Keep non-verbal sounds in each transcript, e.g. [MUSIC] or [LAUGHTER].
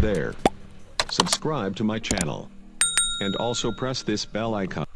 there. Subscribe to my channel. And also press this bell icon.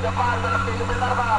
depan, berhenti sebentar Pak.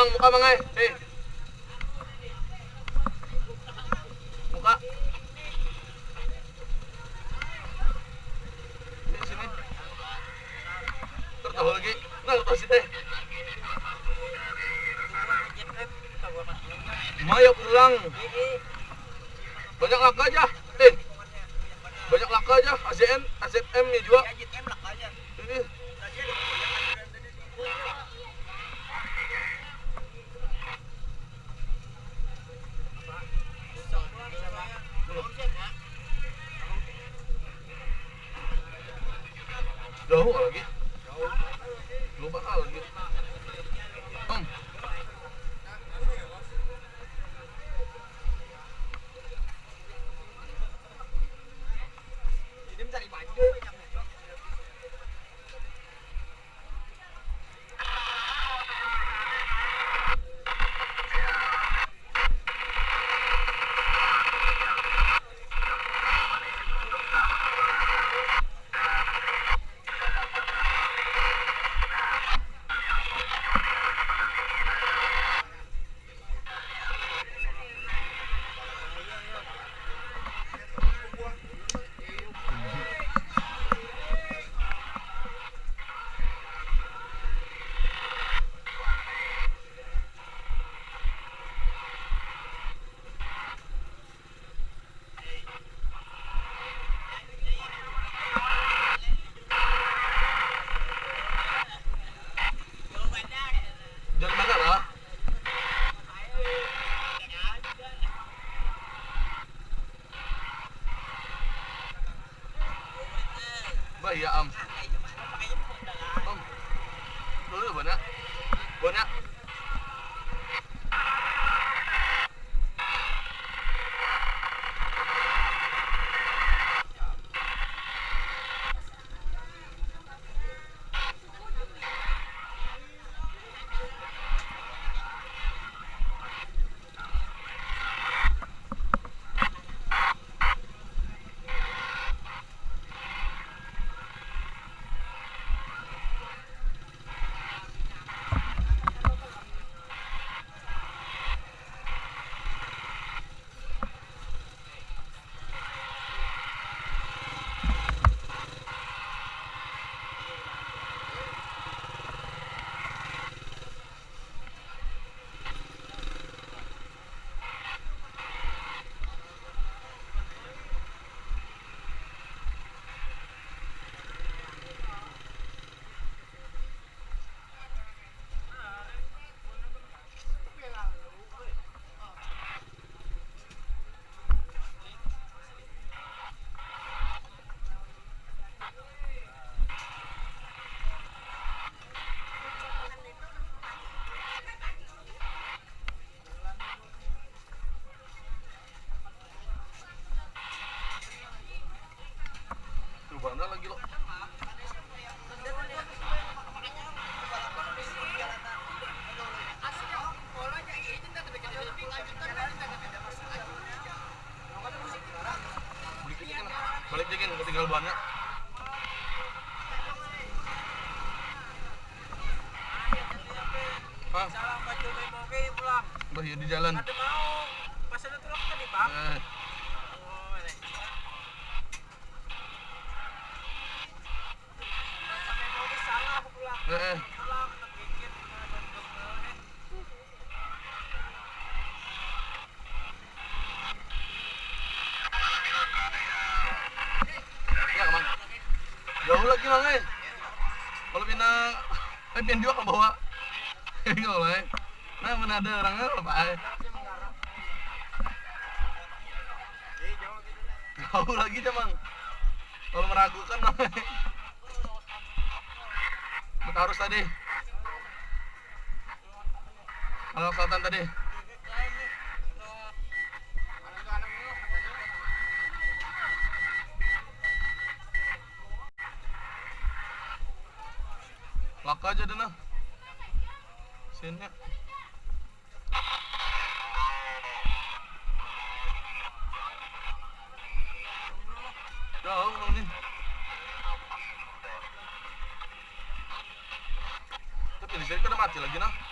Mang, muka mang. Eh. Jauh lagi. Lupa lagi. Om. Eh, pindah juga ke bawah. Enggak lah, [LAUGHS] eh. Nah, mana ada orangnya apa. Jauh lagi, Mang. Kalau meragukan, Mang. Harus tadi. Kalau kelihatan tadi. Udah mati lagi nah.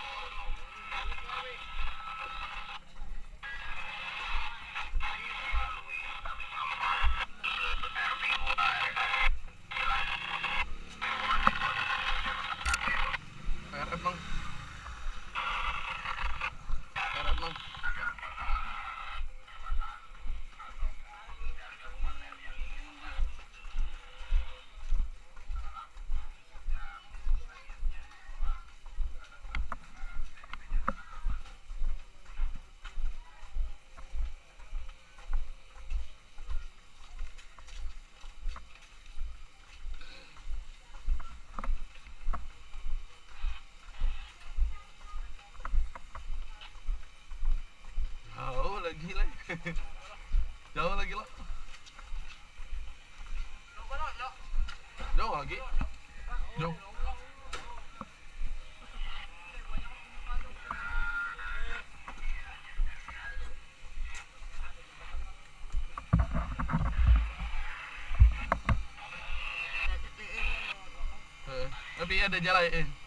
[LAUGHS] Jauh lagi lah. Jauh lagi. Jauh. Eh, Tapi ada jalan eh.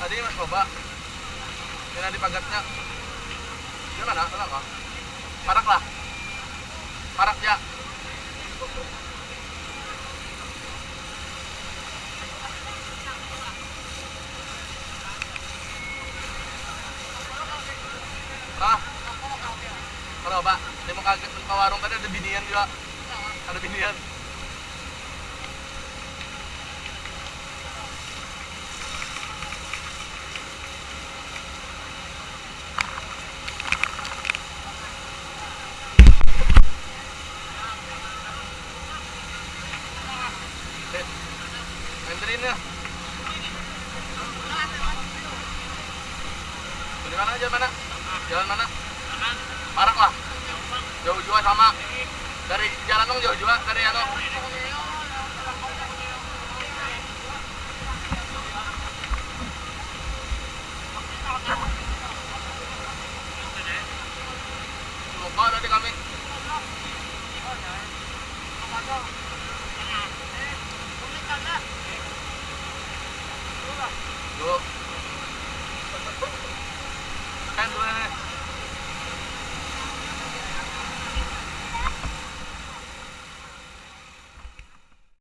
Tadi mas coba. Ini di pagatnya. Gimana? Enak kah? Parak lah. Parak ya. Ah, kalau pak, dia mau kaget ke warung tadi ada binian juga. Ada binian.